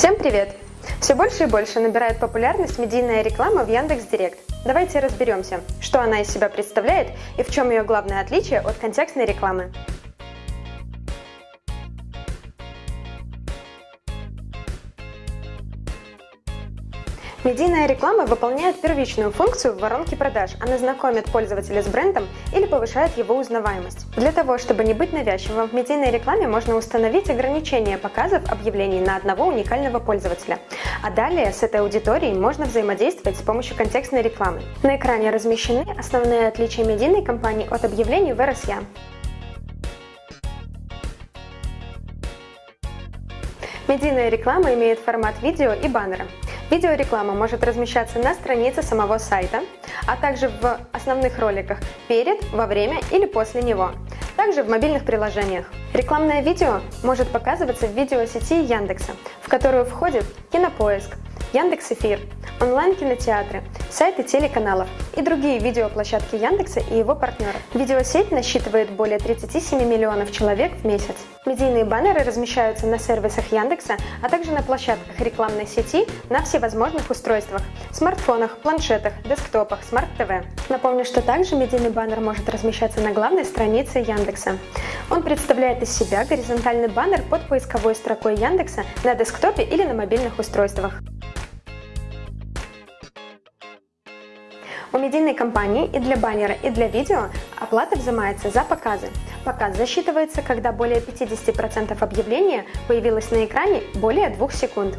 Всем привет! Все больше и больше набирает популярность медийная реклама в Яндекс.Директ. Давайте разберемся, что она из себя представляет и в чем ее главное отличие от контекстной рекламы. Медийная реклама выполняет первичную функцию в воронке продаж. Она знакомит пользователя с брендом или повышает его узнаваемость. Для того, чтобы не быть навязчивым, в медийной рекламе можно установить ограничение показов объявлений на одного уникального пользователя. А далее с этой аудиторией можно взаимодействовать с помощью контекстной рекламы. На экране размещены основные отличия медийной кампании от объявлений в RSA. Медийная реклама имеет формат видео и баннера. Видеореклама может размещаться на странице самого сайта, а также в основных роликах перед, во время или после него, также в мобильных приложениях. Рекламное видео может показываться в видеосети Яндекса, в которую входит Кинопоиск, Яндекс.Эфир, онлайн-кинотеатры, сайты телеканалов и другие видеоплощадки Яндекса и его партнеров. Видеосеть насчитывает более 37 миллионов человек в месяц. Медийные баннеры размещаются на сервисах Яндекса, а также на площадках рекламной сети на всевозможных устройствах – смартфонах, планшетах, десктопах, смарт-ТВ. Напомню, что также медийный баннер может размещаться на главной странице Яндекса. Он представляет из себя горизонтальный баннер под поисковой строкой Яндекса на десктопе или на мобильных устройствах. У медийной компании и для баннера, и для видео оплата взимается за показы. Показ засчитывается, когда более 50% объявления появилось на экране более 2 секунд.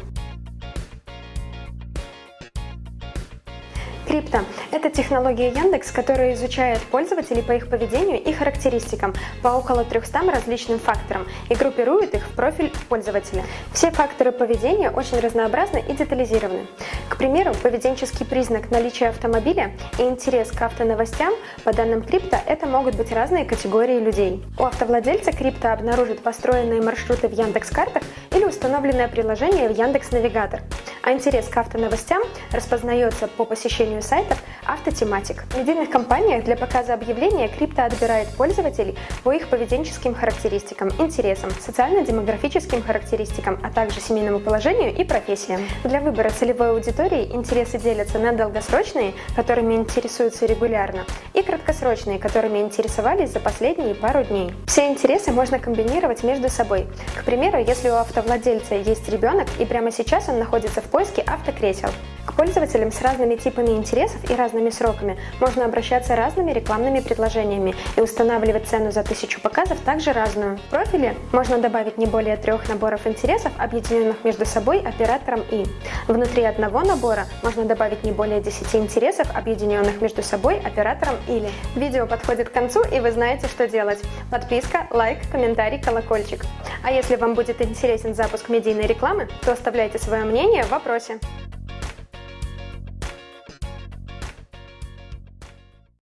Крипто – это технология Яндекс, которая изучает пользователей по их поведению и характеристикам по около 300 различным факторам и группирует их в профиль пользователя. Все факторы поведения очень разнообразны и детализированы. К примеру, поведенческий признак наличия автомобиля и интерес к автоновостям по данным крипто – это могут быть разные категории людей. У автовладельца крипто обнаружит построенные маршруты в Яндекс-картах или установленное приложение в Яндекс Навигатор а интерес к автоновостям распознается по посещению сайтов автотематик. В медийных компаниях для показа объявления крипто отбирает пользователей по их поведенческим характеристикам, интересам, социально-демографическим характеристикам, а также семейному положению и профессиям. Для выбора целевой аудитории интересы делятся на долгосрочные, которыми интересуются регулярно, и краткосрочные, которыми интересовались за последние пару дней. Все интересы можно комбинировать между собой. К примеру, если у автовладельца есть ребенок и прямо сейчас он находится в поиске автокресел. К пользователям с разными типами интересов и разными сроками можно обращаться разными рекламными предложениями и устанавливать цену за тысячу показов также разную. В профиле можно добавить не более трех наборов интересов, объединенных между собой оператором «и». Внутри одного набора можно добавить не более 10 интересов, объединенных между собой оператором «или». Видео подходит к концу и вы знаете, что делать. Подписка, лайк, комментарий, колокольчик. А если вам будет интересен запуск медийной рекламы, то оставляйте свое мнение в вопросе.